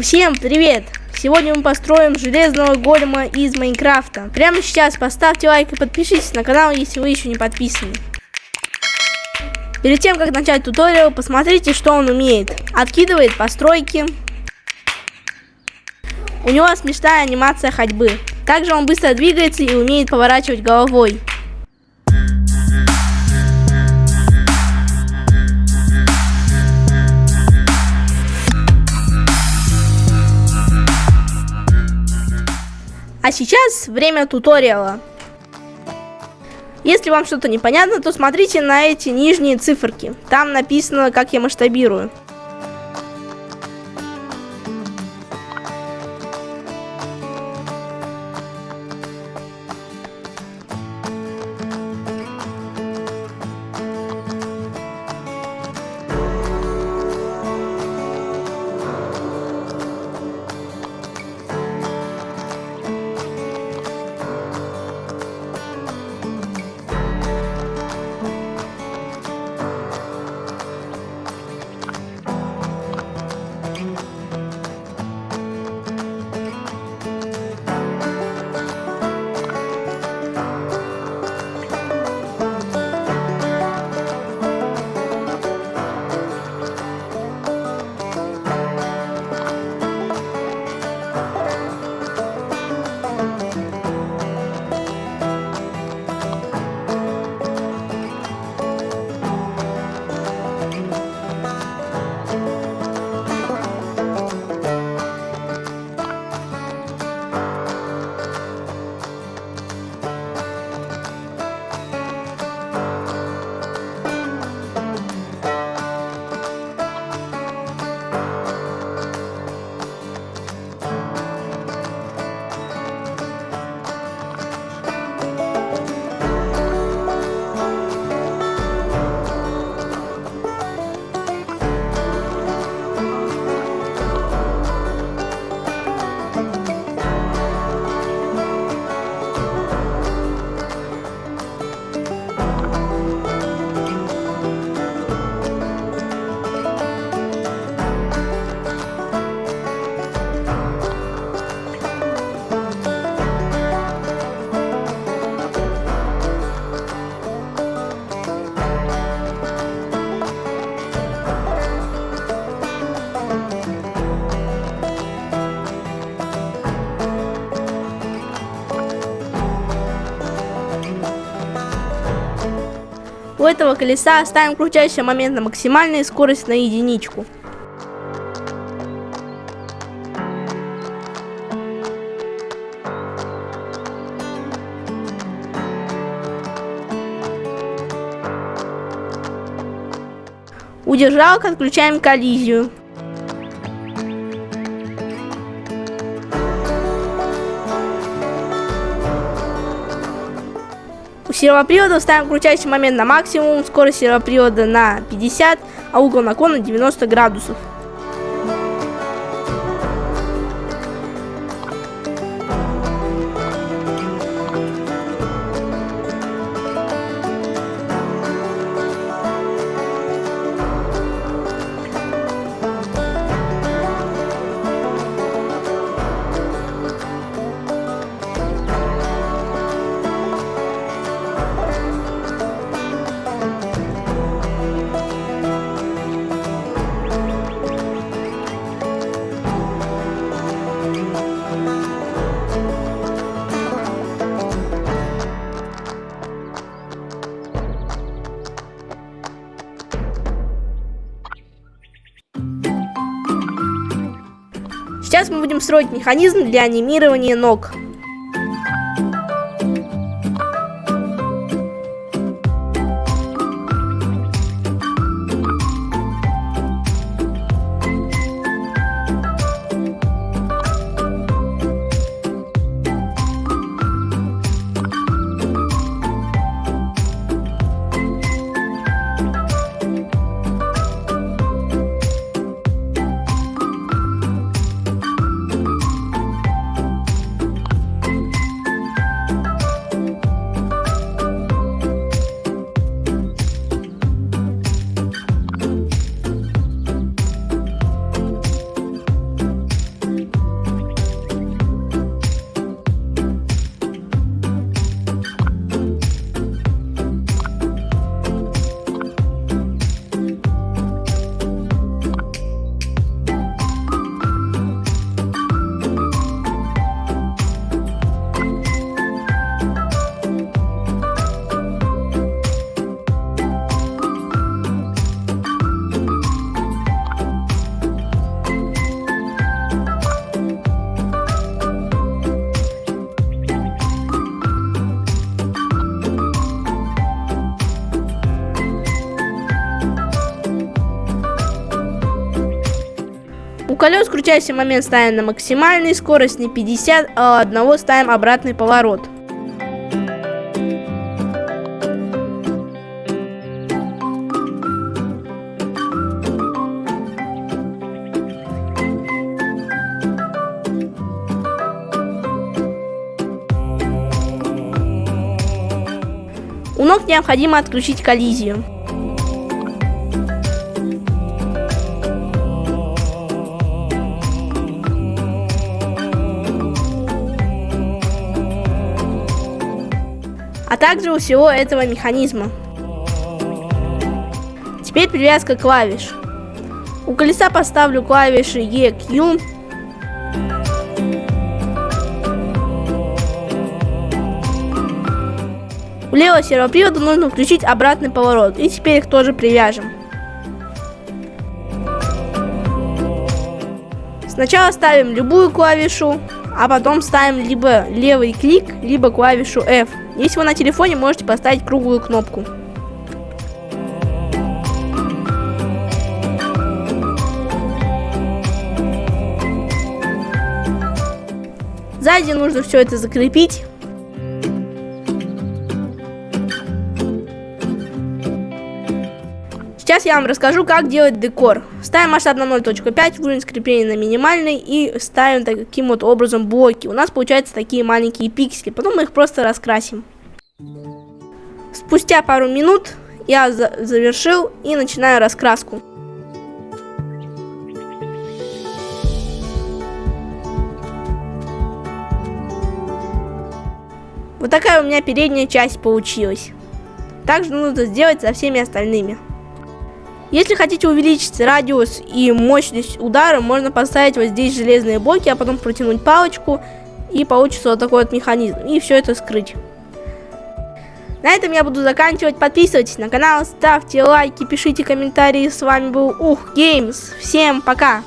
Всем привет! Сегодня мы построим железного голема из Майнкрафта. Прямо сейчас поставьте лайк и подпишитесь на канал, если вы еще не подписаны. Перед тем, как начать туториал, посмотрите, что он умеет. Откидывает постройки. У него смешная анимация ходьбы. Также он быстро двигается и умеет поворачивать головой. Сейчас время туториала. Если вам что-то непонятно, то смотрите на эти нижние циферки. Там написано, как я масштабирую. У этого колеса ставим крутящий момент на максимальную скорость на единичку. У держалок отключаем коллизию. Сервопривода ставим крутящий момент на максимум, скорость сервопривода на 50, а угол наклона 90 градусов. Сейчас мы будем строить механизм для анимирования ног. Колес крутящий момент ставим на максимальный, скорость на 50, а одного ставим обратный поворот. У ног необходимо отключить коллизию. Также у всего этого механизма. Теперь привязка клавиш. У колеса поставлю клавиши E, Q. У левого сервопривода нужно включить обратный поворот. И теперь их тоже привяжем. Сначала ставим любую клавишу, а потом ставим либо левый клик, либо клавишу F. Если вы на телефоне, можете поставить круглую кнопку. Сзади нужно все это закрепить. Сейчас я вам расскажу, как делать декор. Ставим масштаб на 0.5, уровень скрепления на минимальный и ставим таким вот образом блоки. У нас получаются такие маленькие пиксели, потом мы их просто раскрасим. Спустя пару минут я за завершил и начинаю раскраску. Вот такая у меня передняя часть получилась. Также нужно сделать со всеми остальными. Если хотите увеличить радиус и мощность удара, можно поставить вот здесь железные блоки, а потом протянуть палочку, и получится вот такой вот механизм. И все это скрыть. На этом я буду заканчивать. Подписывайтесь на канал, ставьте лайки, пишите комментарии. С вами был Ух Геймс. Всем пока!